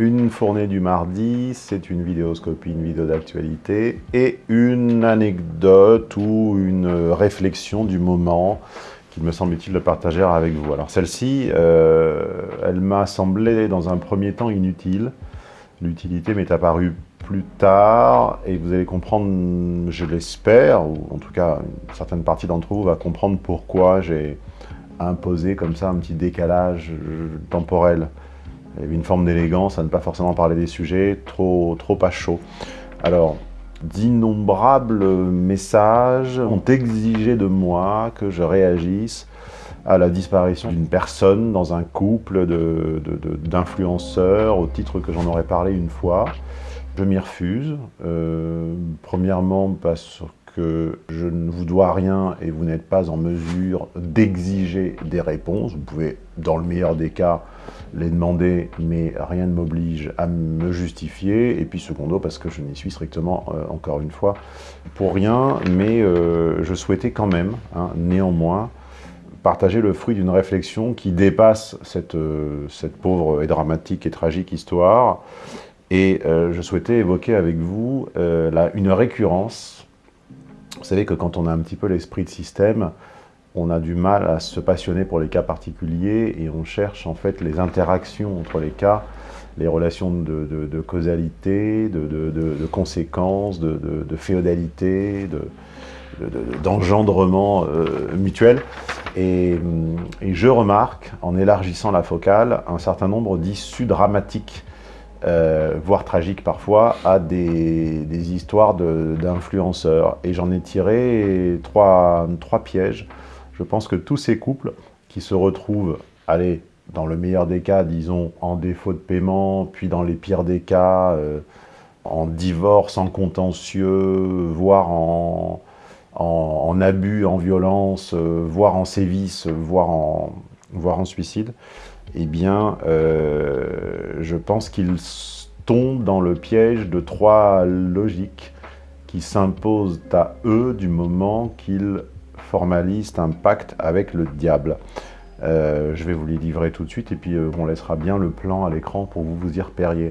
une fournée du mardi, c'est une vidéoscopie, une vidéo d'actualité et une anecdote ou une réflexion du moment qu'il me semble utile de partager avec vous. Alors celle-ci, euh, elle m'a semblé dans un premier temps inutile. L'utilité m'est apparue plus tard et vous allez comprendre, je l'espère, ou en tout cas une certaine partie d'entre vous va comprendre pourquoi j'ai imposé comme ça un petit décalage temporel il y avait une forme d'élégance à ne pas forcément parler des sujets trop, trop à chaud. Alors, d'innombrables messages ont exigé de moi que je réagisse à la disparition d'une personne dans un couple d'influenceurs, au titre que j'en aurais parlé une fois. Je m'y refuse, euh, premièrement parce que je ne vous dois rien et vous n'êtes pas en mesure d'exiger des réponses. Vous pouvez, dans le meilleur des cas, les demander, mais rien ne m'oblige à me justifier. Et puis secondo, parce que je n'y suis strictement, euh, encore une fois, pour rien. Mais euh, je souhaitais quand même, hein, néanmoins, partager le fruit d'une réflexion qui dépasse cette, euh, cette pauvre et dramatique et tragique histoire. Et je souhaitais évoquer avec vous une récurrence vous savez que quand on a un petit peu l'esprit de système, on a du mal à se passionner pour les cas particuliers et on cherche en fait les interactions entre les cas, les relations de, causalité, de, conséquences, de, féodalité, d'engendrement euh, mutuel. Et, et, je remarque, en élargissant la focale, un certain nombre d'issues dramatiques euh, voire tragique parfois, à des, histoires d'influenceurs. Et j'en ai tiré trois pièges. Je pense que tous ces couples qui se retrouvent, allez, dans le meilleur des cas, disons, en défaut de paiement, puis dans les pires des cas, euh, en divorce, en contentieux, voire en, abus, en violence, euh, voire en sévices, voire en, voire en suicide, eh bien, euh, je pense qu'ils tombent dans le piège de trois logiques qui s'imposent à eux du moment qu'ils formalisent un pacte avec le diable. Euh, je vais vous les livrer tout de suite et puis euh, on laissera bien le plan à l'écran pour vous vous y repériez.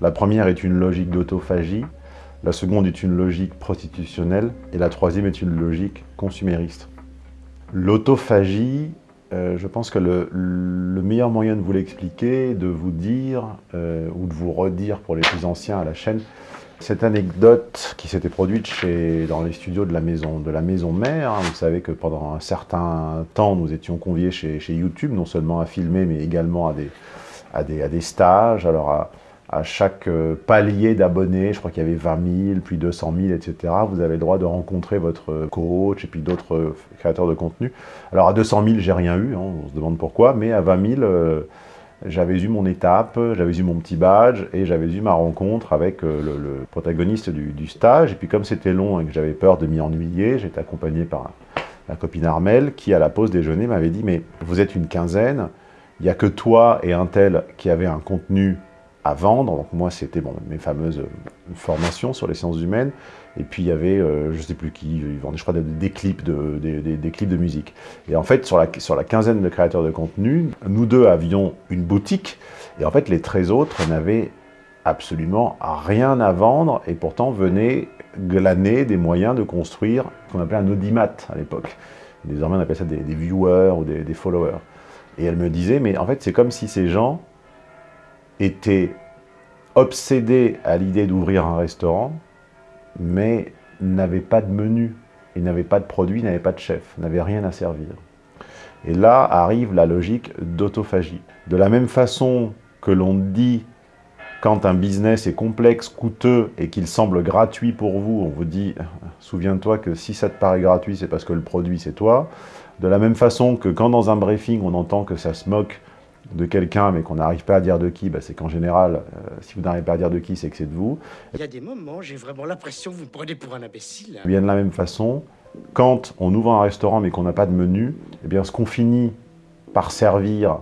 La première est une logique d'autophagie, la seconde est une logique prostitutionnelle et la troisième est une logique consumériste. L'autophagie, euh, je pense que le, meilleur moyen de vous l'expliquer, de vous dire, ou de vous redire pour les plus anciens à la chaîne, cette anecdote qui s'était produite chez, dans les studios de la maison, de la maison mère, hein, vous savez que pendant un certain temps, nous étions conviés chez, YouTube, non seulement à filmer, mais également à des, à des, à des stages, alors à, chaque euh, palier d'abonnés, je crois qu'il y avait 20 000, puis 200 000, etc., vous avez le droit de rencontrer votre coach et puis d'autres euh, créateurs de contenu. Alors à 200 000, j'ai rien eu, hein, on se demande pourquoi, mais à 20 000, euh, j'avais eu mon étape, j'avais eu mon petit badge et j'avais eu ma rencontre avec le, protagoniste du, stage. Et puis comme c'était long et que j'avais peur de m'y ennuyer, j'étais accompagné par la copine Armel qui, à la pause déjeuner, m'avait dit « mais vous êtes une quinzaine, il n'y a que toi et un tel qui avaient un contenu à vendre. Donc moi, c'était bon, mes fameuses formations sur les sciences humaines. Et puis il y avait, euh, je ne sais plus qui, ils vendaient, je crois, des, clips de, des, clips de musique. Et en fait, sur la, sur la quinzaine de créateurs de contenu, nous deux avions une boutique. Et en fait, les 13 autres n'avaient absolument rien à vendre et pourtant venaient glaner des moyens de construire ce qu'on appelait un audimat à l'époque. Désormais, on appelle ça des, viewers ou des, des followers. Et elle me disait, mais en fait, c'est comme si ces gens était obsédé à l'idée d'ouvrir un restaurant, mais n'avait pas de menu, il n'avait pas de produit, n'avait pas de chef, n'avait rien à servir. Et là arrive la logique d'autophagie. De la même façon que l'on dit quand un business est complexe, coûteux et qu'il semble gratuit pour vous, on vous dit, souviens-toi que si ça te paraît gratuit, c'est parce que le produit c'est toi. De la même façon que quand dans un briefing, on entend que ça se moque de quelqu'un, mais qu'on n'arrive pas à dire de qui, bah, c'est qu'en général, euh, si vous n'arrivez pas à dire de qui, c'est que c'est de vous. Il y a des moments, j'ai vraiment l'impression que vous me prenez pour un imbécile. Bien de la même façon, quand on ouvre un restaurant mais qu'on n'a pas de menu, eh bien, ce qu'on finit par servir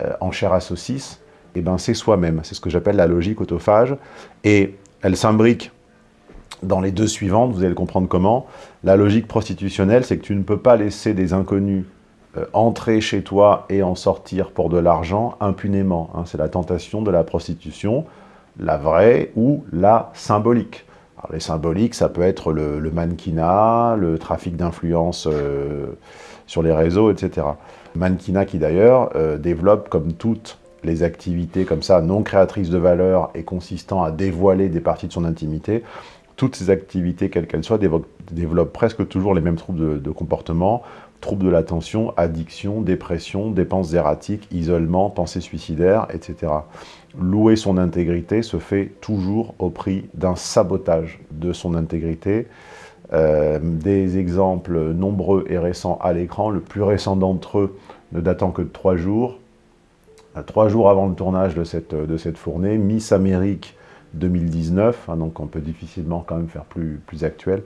euh, en chair à saucisse, eh ben, c'est soi-même. C'est ce que j'appelle la logique autophage. Et elle s'imbrique dans les deux suivantes, vous allez le comprendre comment. La logique prostitutionnelle, c'est que tu ne peux pas laisser des inconnus entrer chez toi et en sortir pour de l'argent impunément. Hein. C'est la tentation de la prostitution, la vraie ou la symbolique. les symboliques, ça peut être le, mannequinat, le trafic d'influence euh, sur les réseaux, etc. Mannequinat qui d'ailleurs euh, développe comme toutes les activités comme ça, non créatrices de valeur et consistant à dévoiler des parties de son intimité, toutes ces activités, quelles qu'elles soient, développent, presque toujours les mêmes troubles de comportement, troubles de l'attention, addiction, dépression, dépenses erratiques, isolement, pensées suicidaires, etc. Louer son intégrité se fait toujours au prix d'un sabotage de son intégrité. Euh, des exemples nombreux et récents à l'écran, le plus récent d'entre eux ne datant que de trois jours. Euh, trois jours avant le tournage de cette, de cette fournée, Miss Amérique 2019, hein, donc on peut difficilement quand même faire plus, plus actuel,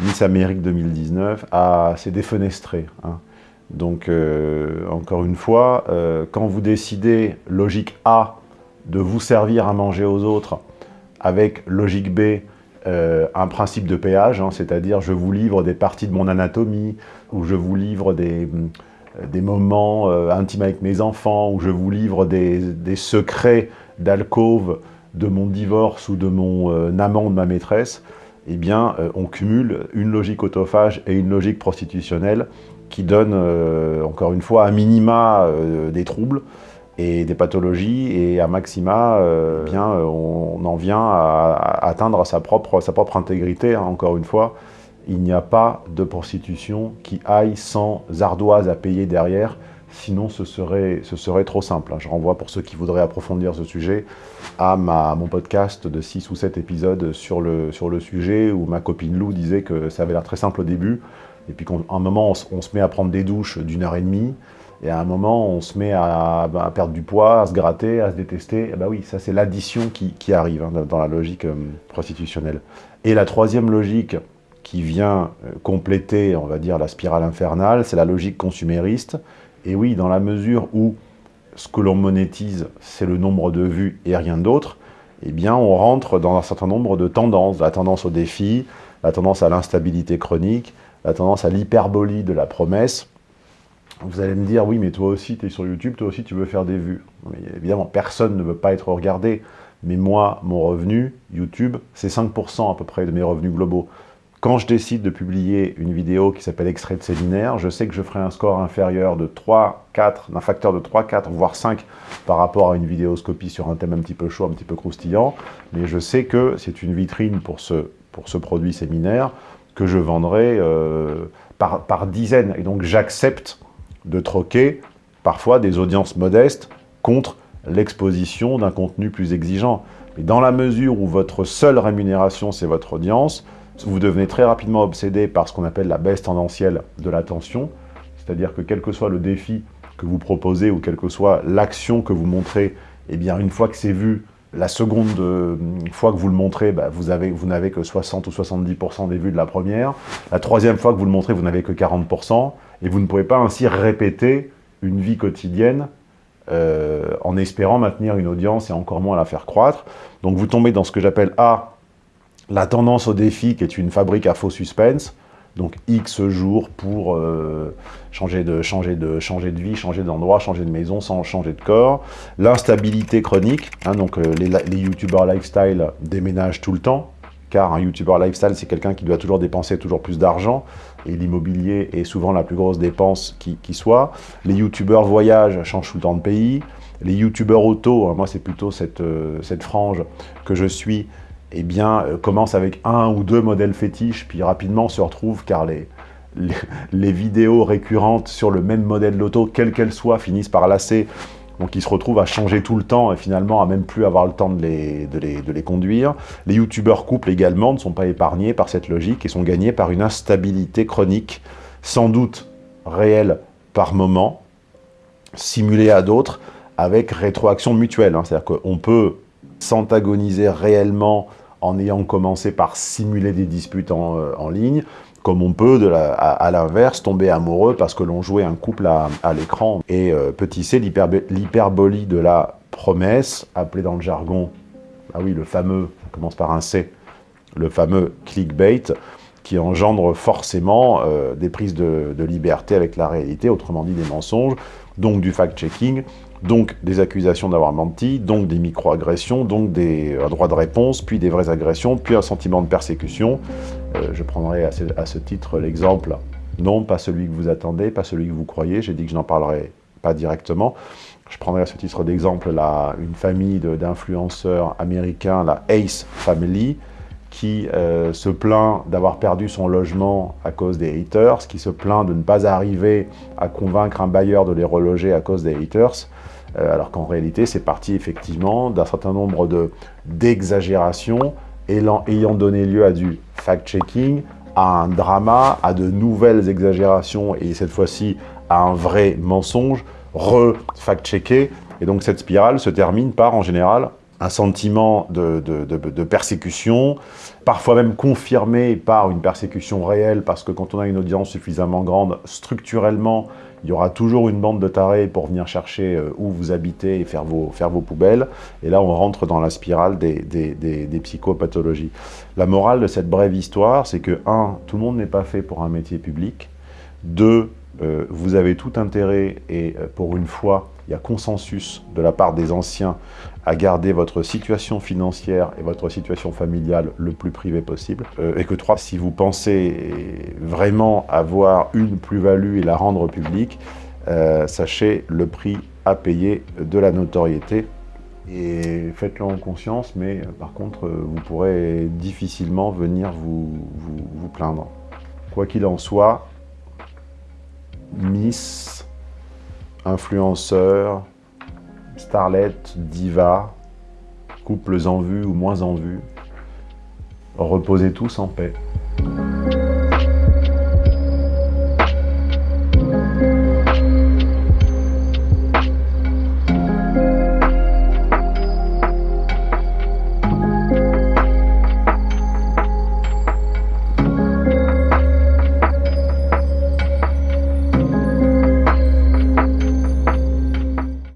Miss Amérique 2019 s'est défenestré. Hein. Donc, euh, encore une fois, euh, quand vous décidez, logique A, de vous servir à manger aux autres, avec logique B, euh, un principe de péage, hein, c'est-à-dire je vous livre des parties de mon anatomie, ou je vous livre des, des moments intimes avec mes enfants, ou je vous livre des, des secrets d'alcôve de mon divorce ou de mon amant ou de ma maîtresse, eh bien, euh, on cumule une logique autophage et une logique prostitutionnelle qui donne, euh, encore une fois, à minima euh, des troubles et des pathologies, et à maxima, eh bien, on, en vient à, atteindre sa propre, sa propre intégrité, hein, encore une fois. Il n'y a pas de prostitution qui aille sans ardoise à payer derrière, Sinon, ce serait, ce serait trop simple. Je renvoie pour ceux qui voudraient approfondir ce sujet à, mon podcast de 6 ou 7 épisodes sur le, sur le sujet où ma copine Lou disait que ça avait l'air très simple au début. Et puis qu'à un moment, on, se met à prendre des douches d'une heure et demie. Et à un moment, on se met à, perdre du poids, à se gratter, à se détester. Et bah oui, ça c'est l'addition qui, qui, arrive hein, dans la logique euh, prostitutionnelle. Et la troisième logique qui vient euh, compléter, on va dire, la spirale infernale, c'est la logique consumériste et oui, dans la mesure où ce que l'on monétise, c'est le nombre de vues et rien d'autre, eh bien, on rentre dans un certain nombre de tendances. La tendance au défi, la tendance à l'instabilité chronique, la tendance à l'hyperbolie de la promesse. Vous allez me dire, oui, mais toi aussi, tu es sur YouTube, toi aussi, tu veux faire des vues. Mais évidemment, personne ne veut pas être regardé. Mais moi, mon revenu, YouTube, c'est 5% à peu près de mes revenus globaux. Quand je décide de publier une vidéo qui s'appelle Extrait de séminaire, je sais que je ferai un score inférieur de 3, 4, d'un facteur de 3, 4, voire 5 par rapport à une vidéoscopie sur un thème un petit peu chaud, un petit peu croustillant. Mais je sais que c'est une vitrine pour ce, produit séminaire que je vendrai euh, par, par dizaines. Et donc j'accepte de troquer parfois des audiences modestes contre l'exposition d'un contenu plus exigeant. Mais dans la mesure où votre seule rémunération, c'est votre audience, vous devenez très rapidement obsédé par ce qu'on appelle la baisse tendancielle de l'attention, c'est-à-dire que quel que soit le défi que vous proposez ou quelle que soit l'action que vous montrez, eh bien une fois que c'est vu, la seconde euh, fois que vous le montrez, bah, vous n'avez que 60 ou 70% des vues de la première. La troisième fois que vous le montrez, vous n'avez que 40%. Et vous ne pouvez pas ainsi répéter une vie quotidienne euh, en espérant maintenir une audience et encore moins la faire croître. Donc vous tombez dans ce que j'appelle A, la tendance au défi, qui est une fabrique à faux suspense, donc X jours pour euh, changer, de, changer, de, changer de vie, changer d'endroit, changer de maison sans changer de corps. L'instabilité chronique, hein, donc euh, les, les youtubeurs lifestyle déménagent tout le temps, car un youtubeur lifestyle, c'est quelqu'un qui doit toujours dépenser toujours plus d'argent, et l'immobilier est souvent la plus grosse dépense qui, soit. Les youtubeurs voyage changent tout le temps de pays. Les youtubeurs auto, hein, moi c'est plutôt cette, euh, cette frange que je suis, eh bien, euh, commence avec un ou deux modèles fétiches, puis rapidement se retrouve car les, les, vidéos récurrentes sur le même modèle d'auto, quelle qu'elle soit, finissent par lasser. Donc ils se retrouvent à changer tout le temps et finalement à même plus avoir le temps de les, de les, de les conduire. Les youtubeurs couples également ne sont pas épargnés par cette logique et sont gagnés par une instabilité chronique, sans doute réelle par moment, simulée à d'autres, avec rétroaction mutuelle. Hein. C'est-à-dire qu'on peut s'antagoniser réellement en ayant commencé par simuler des disputes en, euh, ligne, comme on peut, à, l'inverse, tomber amoureux parce que l'on jouait un couple à, l'écran. Et euh, petit c, l'hyperbolie de la promesse, appelée dans le jargon, ah oui, le fameux, ça commence par un C, le fameux clickbait, qui engendre forcément euh, des prises de, liberté avec la réalité, autrement dit des mensonges, donc du fact-checking, donc des accusations d'avoir menti, donc des micro-agressions, donc des euh, droits de réponse, puis des vraies agressions, puis un sentiment de persécution. je prendrai à ce titre l'exemple, non pas celui que vous attendez, pas celui que vous croyez, j'ai dit que je n'en parlerai pas directement, je prendrai à ce titre d'exemple une famille d'influenceurs américains, la Ace Family, qui euh, se plaint d'avoir perdu son logement à cause des haters, qui se plaint de ne pas arriver à convaincre un bailleur de les reloger à cause des haters, euh, alors qu'en réalité, c'est parti effectivement d'un certain nombre d'exagérations ayant donné lieu à du fact-checking, à un drama, à de nouvelles exagérations et cette fois-ci à un vrai mensonge, re-fact-checké. Et donc cette spirale se termine par, en général, un sentiment de, de, persécution, parfois même confirmé par une persécution réelle, parce que quand on a une audience suffisamment grande, structurellement, il y aura toujours une bande de tarés pour venir chercher euh, où vous habitez et faire vos, faire vos poubelles. Et là, on rentre dans la spirale des, des, des psychopathologies. La morale de cette brève histoire, c'est que, un, tout le monde n'est pas fait pour un métier public. Deux, euh, vous avez tout intérêt, et euh, pour une fois, il y a consensus de la part des anciens à garder votre situation financière et votre situation familiale le plus privé possible. Euh, et que trois, si vous pensez vraiment avoir une plus-value et la rendre publique, sachez le prix à payer de la notoriété. Et faites-le en conscience, mais par contre, vous pourrez difficilement venir vous, vous plaindre. Quoi qu'il en soit, Miss, influenceur, starlet, diva, couples en vue ou moins en vue, reposez tous en paix.